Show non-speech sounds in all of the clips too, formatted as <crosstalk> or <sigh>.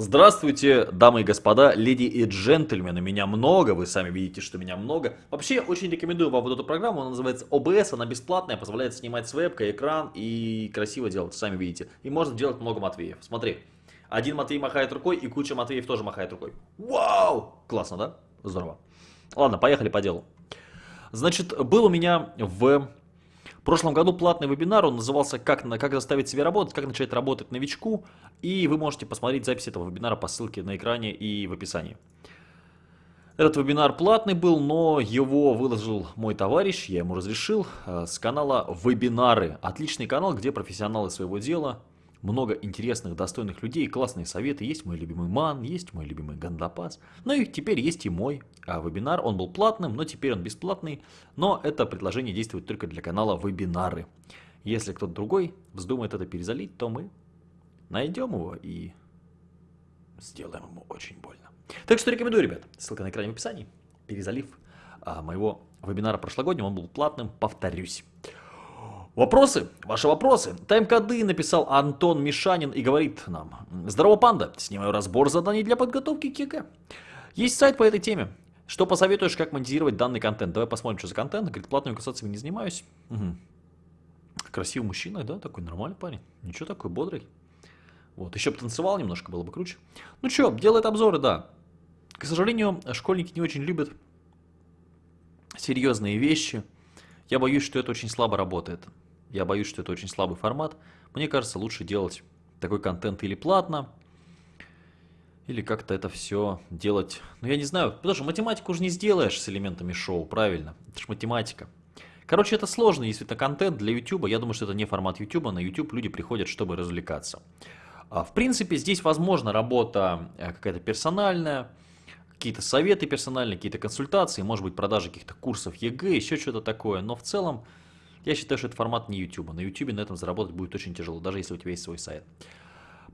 Здравствуйте, дамы и господа, леди и джентльмены. Меня много, вы сами видите, что меня много. Вообще, очень рекомендую вам вот эту программу, она называется OBS, она бесплатная, позволяет снимать с вебкой экран и красиво делать, сами видите. И можно делать много Матвеев. Смотри, один Матвей махает рукой и куча Матвеев тоже махает рукой. Вау! Классно, да? Здорово. Ладно, поехали по делу. Значит, был у меня в прошлом году платный вебинар, он назывался как, «Как заставить себя работать, как начать работать новичку». И вы можете посмотреть запись этого вебинара по ссылке на экране и в описании. Этот вебинар платный был, но его выложил мой товарищ, я ему разрешил, э, с канала «Вебинары». Отличный канал, где профессионалы своего дела много интересных, достойных людей, классные советы. Есть мой любимый Ман, есть мой любимый Гандапас. Ну и теперь есть и мой а, вебинар. Он был платным, но теперь он бесплатный. Но это предложение действует только для канала Вебинары. Если кто-то другой вздумает это перезалить, то мы найдем его и сделаем ему очень больно. Так что рекомендую, ребят. Ссылка на экране в описании. Перезалив а, моего вебинара прошлогоднего, он был платным, повторюсь. Вопросы? Ваши вопросы. Тайм-коды написал Антон Мишанин и говорит нам. Здорово, панда. Снимаю разбор заданий для подготовки к ЕГЭ. Есть сайт по этой теме. Что посоветуешь, как монетизировать данный контент? Давай посмотрим, что за контент. Говорит, платными консультациями не занимаюсь. Угу. Красивый мужчина, да, такой нормальный парень. Ничего такой, бодрый. Вот, еще бы танцевал немножко, было бы круче. Ну что, делает обзоры, да. К сожалению, школьники не очень любят серьезные вещи. Я боюсь, что это очень слабо работает. Я боюсь, что это очень слабый формат. Мне кажется, лучше делать такой контент или платно, или как-то это все делать. Ну, я не знаю, потому что математику уже не сделаешь с элементами шоу, правильно? Это же математика. Короче, это сложно, если это контент для YouTube. Я думаю, что это не формат YouTube. На YouTube люди приходят, чтобы развлекаться. А, в принципе, здесь возможно работа э, какая-то персональная, какие-то советы персональные, какие-то консультации, может быть, продажа каких-то курсов ЕГЭ, еще что-то такое. Но в целом, я считаю, что это формат не YouTube. На YouTube на этом заработать будет очень тяжело, даже если у тебя есть свой сайт.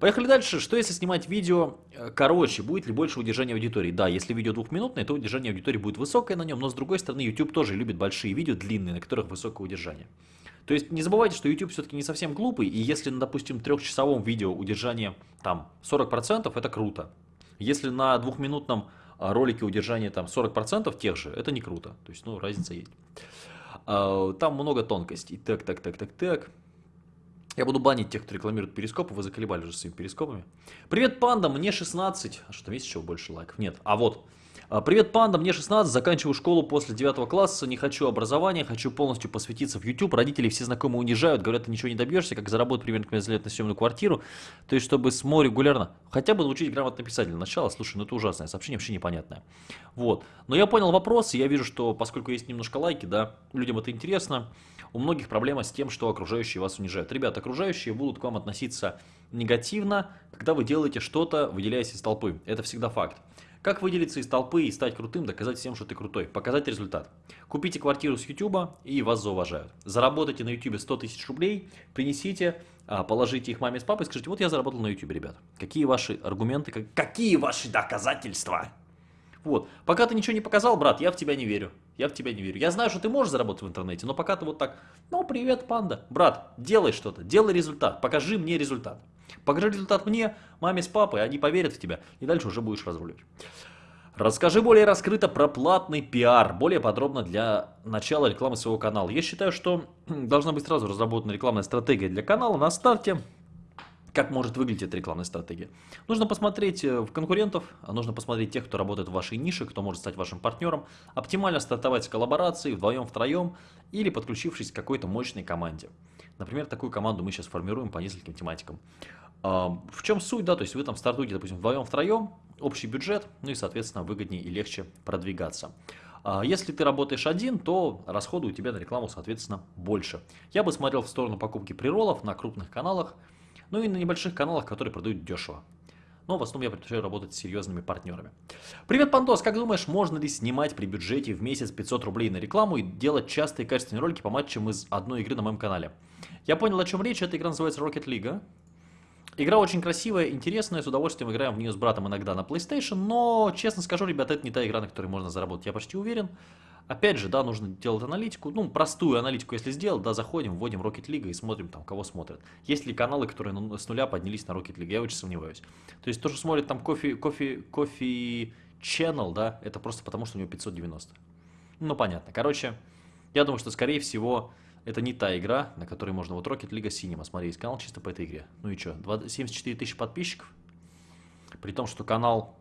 Поехали дальше. Что если снимать видео э, короче? Будет ли больше удержания аудитории? Да, если видео двухминутное, то удержание аудитории будет высокое на нем, но с другой стороны YouTube тоже любит большие видео, длинные, на которых высокое удержание. То есть не забывайте, что YouTube все-таки не совсем глупый, и если на, допустим, трехчасовом видео удержание там 40%, это круто. Если на двухминутном а, ролике удержание там 40% тех же, это не круто. То есть, ну, разница есть. А, там много тонкостей. Так, так, так, так, так. Я буду банить тех, кто рекламирует перископы, вы заколебали уже своими перископами. Привет, панда, мне 16. А что, там есть еще больше лайков? Нет. А вот, Привет, панда, мне 16, заканчиваю школу после 9 класса, не хочу образования, хочу полностью посвятиться в YouTube. Родители все знакомые унижают, говорят, ты ничего не добьешься, как заработать примерно за лет на съемную квартиру. То есть, чтобы СМО регулярно, хотя бы научить грамотно писать для начала. Слушай, ну это ужасное сообщение, вообще непонятное. Вот. Но я понял вопрос, и я вижу, что поскольку есть немножко лайки, да, людям это интересно, у многих проблема с тем, что окружающие вас унижают. Ребят, окружающие будут к вам относиться негативно, когда вы делаете что-то, выделяясь из толпы. Это всегда факт. Как выделиться из толпы и стать крутым, доказать всем, что ты крутой, показать результат. Купите квартиру с YouTube и вас зауважают. Заработайте на YouTube 100 тысяч рублей, принесите, а, положите их маме с папой и скажите, вот я заработал на YouTube, ребят. Какие ваши аргументы, какие ваши доказательства? Вот. Пока ты ничего не показал, брат, я в тебя не верю. Я в тебя не верю. Я знаю, что ты можешь заработать в интернете, но пока ты вот так, ну, привет, панда. Брат, делай что-то, делай результат, покажи мне результат. Покажи результат мне, маме с папой, они поверят в тебя, и дальше уже будешь разруливать. Расскажи более раскрыто про платный пиар, более подробно для начала рекламы своего канала. Я считаю, что <clears throat> должна быть сразу разработана рекламная стратегия для канала на старте. Как может выглядеть эта рекламная стратегия? Нужно посмотреть э, в конкурентов, нужно посмотреть тех, кто работает в вашей нише, кто может стать вашим партнером, оптимально стартовать с коллаборацией вдвоем, втроем или подключившись к какой-то мощной команде. Например, такую команду мы сейчас формируем по нескольким тематикам. В чем суть, да, то есть вы там стартуете, допустим, вдвоем, втроем, общий бюджет, ну и, соответственно, выгоднее и легче продвигаться. А, если ты работаешь один, то расходы у тебя на рекламу, соответственно, больше. Я бы смотрел в сторону покупки приролов на крупных каналах, ну и на небольших каналах, которые продают дешево. Но в основном я предпочитаю работать с серьезными партнерами. Привет, Пандос! Как думаешь, можно ли снимать при бюджете в месяц 500 рублей на рекламу и делать частые качественные ролики по матчам из одной игры на моем канале? Я понял, о чем речь. Эта игра называется Rocket League. Игра очень красивая, интересная, с удовольствием играем в нее с братом иногда на PlayStation, но, честно скажу, ребята, это не та игра, на которой можно заработать, я почти уверен. Опять же, да, нужно делать аналитику. Ну, простую аналитику, если сделал, да, заходим, вводим Rocket League и смотрим там, кого смотрят. Есть ли каналы, которые с нуля поднялись на Rocket League? Я очень сомневаюсь. То есть то, что смотрит там кофе, кофе, кофе Channel, да, это просто потому, что у него 590. Ну, понятно. Короче, я думаю, что, скорее всего, это не та игра, на которой можно... Вот Rocket League Cinema, смотри, есть канал чисто по этой игре. Ну и что, 74 тысячи подписчиков? При том, что канал,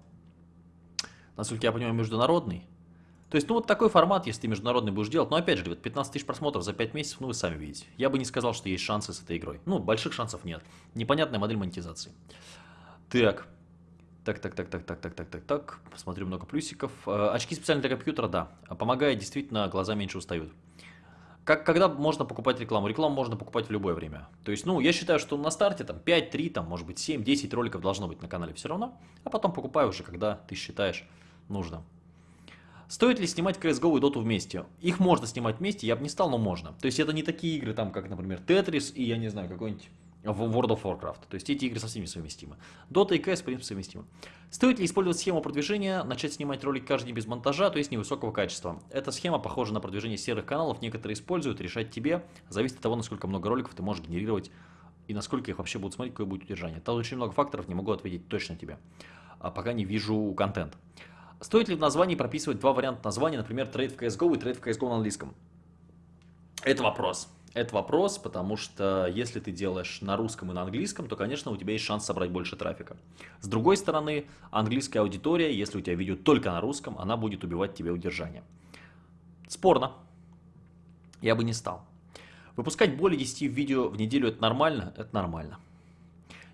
насколько я понимаю, международный. То есть, ну вот такой формат, если ты международный будешь делать, но опять же, ребят, 15 тысяч просмотров за 5 месяцев, ну вы сами видите. Я бы не сказал, что есть шансы с этой игрой. Ну, больших шансов нет. Непонятная модель монетизации. Так. Так, так, так, так, так, так, так, так, так. Посмотрю много плюсиков. Э, очки специально для компьютера, да. Помогает, действительно, глаза меньше устают. Как, когда можно покупать рекламу? Рекламу можно покупать в любое время. То есть, ну, я считаю, что на старте там 5, 3, там, может быть 7, 10 роликов должно быть на канале все равно. А потом покупаю уже, когда ты считаешь нужно. Стоит ли снимать CSGO и Dota вместе? Их можно снимать вместе, я бы не стал, но можно. То есть это не такие игры, там, как, например, Tetris и, я не знаю, какой-нибудь World of Warcraft. То есть эти игры совсем не совместимы. Dota и CS, в принципе, совместимы. Стоит ли использовать схему продвижения, начать снимать ролик каждый день без монтажа, то есть невысокого качества? Эта схема похожа на продвижение серых каналов, некоторые используют, решать тебе. Зависит от того, насколько много роликов ты можешь генерировать и насколько их вообще будут смотреть, какое будет удержание. Там очень много факторов, не могу ответить точно тебе, а пока не вижу контент. Стоит ли в названии прописывать два варианта названия, например, trade в CSGO и trade в CSGO на английском? Это вопрос. Это вопрос, потому что если ты делаешь на русском и на английском, то, конечно, у тебя есть шанс собрать больше трафика. С другой стороны, английская аудитория, если у тебя видео только на русском, она будет убивать тебе удержание. Спорно. Я бы не стал. Выпускать более 10 видео в неделю это нормально? Это нормально.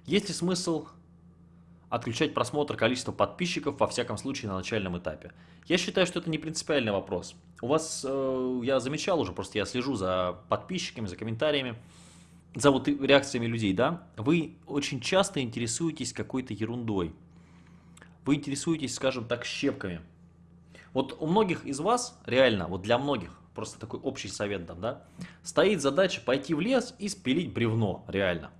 Есть ли смысл отключать просмотр количества подписчиков, во всяком случае, на начальном этапе. Я считаю, что это не принципиальный вопрос. У вас, э, я замечал уже, просто я слежу за подписчиками, за комментариями, за вот реакциями людей, да, вы очень часто интересуетесь какой-то ерундой. Вы интересуетесь, скажем так, щепками. Вот у многих из вас, реально, вот для многих, просто такой общий совет дам, да, стоит задача пойти в лес и спилить бревно, реально.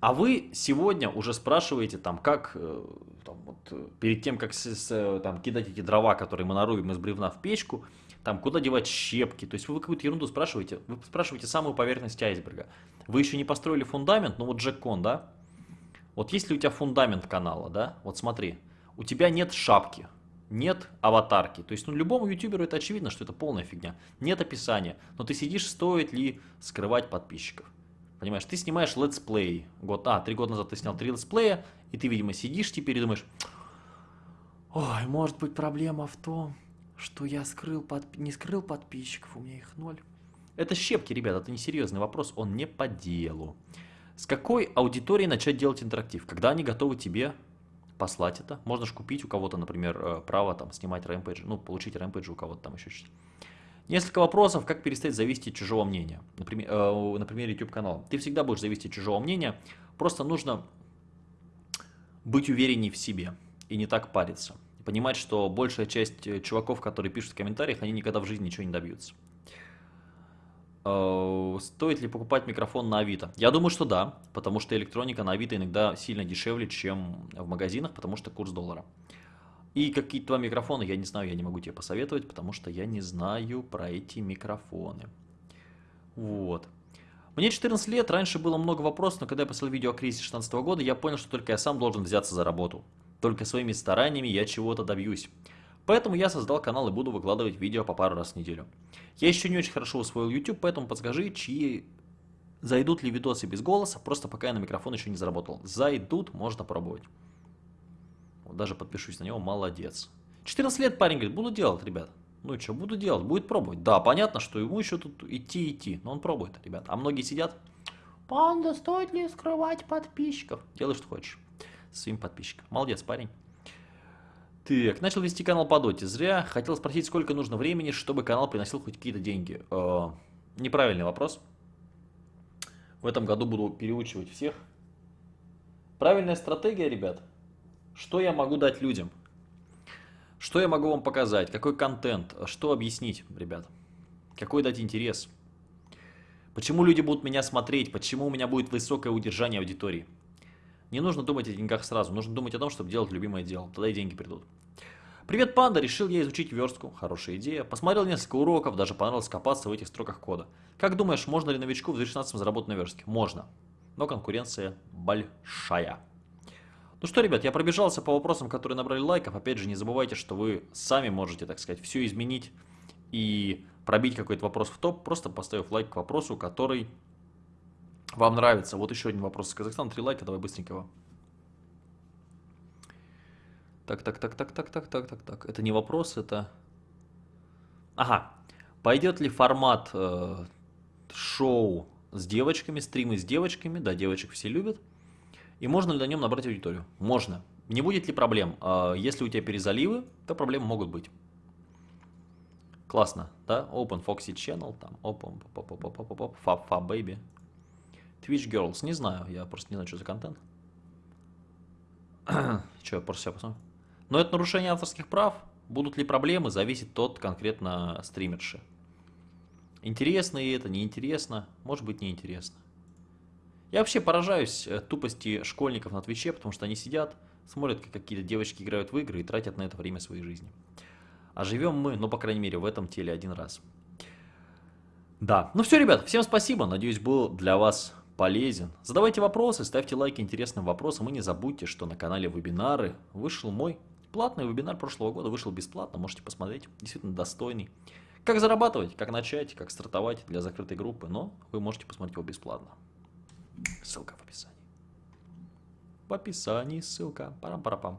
А вы сегодня уже спрашиваете, там, как, э, там, вот, э, перед тем, как с, с, э, там, кидать эти дрова, которые мы нарубим из бревна в печку, там, куда девать щепки. То есть вы какую-то ерунду спрашиваете, вы спрашиваете самую поверхность айсберга. Вы еще не построили фундамент, ну вот Джеккон, да? Вот есть ли у тебя фундамент канала, да? Вот смотри, у тебя нет шапки, нет аватарки. То есть, ну, любому ютуберу это очевидно, что это полная фигня. Нет описания. Но ты сидишь, стоит ли скрывать подписчиков. Понимаешь, ты снимаешь летсплей. Год, а, три года назад ты снял три летсплея, и ты, видимо, сидишь теперь и думаешь, ой, может быть проблема в том, что я скрыл под... не скрыл подписчиков, у меня их ноль. Это щепки, ребят, это не серьезный вопрос, он не по делу. С какой аудиторией начать делать интерактив? Когда они готовы тебе послать это? Можно же купить у кого-то, например, э, право там снимать рэмпейджи, ну, получить рэмпейджи у кого-то там еще что-то. Несколько вопросов, как перестать зависеть от чужого мнения. Например, э, например YouTube канала. Ты всегда будешь зависеть от чужого мнения, просто нужно быть уверенней в себе и не так париться. Понимать, что большая часть э, чуваков, которые пишут в комментариях, они никогда в жизни ничего не добьются. Э, стоит ли покупать микрофон на Авито? Я думаю, что да, потому что электроника на Авито иногда сильно дешевле, чем в магазинах, потому что курс доллара. И какие-то два микрофона, я не знаю, я не могу тебе посоветовать, потому что я не знаю про эти микрофоны. Вот. Мне 14 лет, раньше было много вопросов, но когда я посмотрел видео о кризисе 16 года, я понял, что только я сам должен взяться за работу. Только своими стараниями я чего-то добьюсь. Поэтому я создал канал и буду выкладывать видео по пару раз в неделю. Я еще не очень хорошо усвоил YouTube, поэтому подскажи, чьи зайдут ли видосы без голоса, просто пока я на микрофон еще не заработал. Зайдут, можно пробовать даже подпишусь на него, молодец. 14 лет парень говорит, буду делать, ребят. Ну что, буду делать, будет пробовать. Да, понятно, что ему еще тут идти, идти, но он пробует, ребят. А многие сидят, панда, стоит ли скрывать подписчиков? Делай, что хочешь, своим подписчикам. Молодец, парень. Так, начал вести канал по доте. Зря. Хотел спросить, сколько нужно времени, чтобы канал приносил хоть какие-то деньги. Э, неправильный вопрос. В этом году буду переучивать всех. Правильная стратегия, ребят, что я могу дать людям? Что я могу вам показать? Какой контент? Что объяснить, ребят? Какой дать интерес? Почему люди будут меня смотреть? Почему у меня будет высокое удержание аудитории? Не нужно думать о деньгах сразу. Нужно думать о том, чтобы делать любимое дело. Тогда и деньги придут. Привет, панда, решил я изучить верстку. Хорошая идея. Посмотрел несколько уроков, даже понравилось копаться в этих строках кода. Как думаешь, можно ли новичку в 2016 заработать на верстке? Можно. Но конкуренция большая. Ну что, ребят, я пробежался по вопросам, которые набрали лайков. Опять же, не забывайте, что вы сами можете, так сказать, все изменить и пробить какой-то вопрос в топ, просто поставив лайк к вопросу, который вам нравится. Вот еще один вопрос из Казахстана. Три лайка, давай быстренько его. Так, так, так, так, так, так, так, так, так. Это не вопрос, это... Ага. Пойдет ли формат э, шоу с девочками, стримы с девочками? Да, девочек все любят. И можно ли на нем набрать аудиторию? Можно. Не будет ли проблем? Э, если у тебя перезаливы, то проблемы могут быть. Классно, да? Open Foxy Channel, там, open, pop, pop, pop, pop, pop, fa, fa, baby. Twitch Girls, не знаю, я просто не знаю, что за контент. <clears throat> что, я просто себя посмотрю. Но это нарушение авторских прав. Будут ли проблемы, зависит тот конкретно стримерши. Интересно и это, неинтересно, может быть неинтересно. Я вообще поражаюсь э, тупости школьников на Твиче, потому что они сидят, смотрят, как какие-то девочки играют в игры и тратят на это время своей жизни. А живем мы, ну, по крайней мере, в этом теле один раз. Да, ну все, ребят, всем спасибо, надеюсь, был для вас полезен. Задавайте вопросы, ставьте лайки интересным вопросам и не забудьте, что на канале вебинары вышел мой платный вебинар прошлого года, вышел бесплатно, можете посмотреть, действительно достойный. Как зарабатывать, как начать, как стартовать для закрытой группы, но вы можете посмотреть его бесплатно. Ссылка в описании. В описании ссылка. Парам-парапам.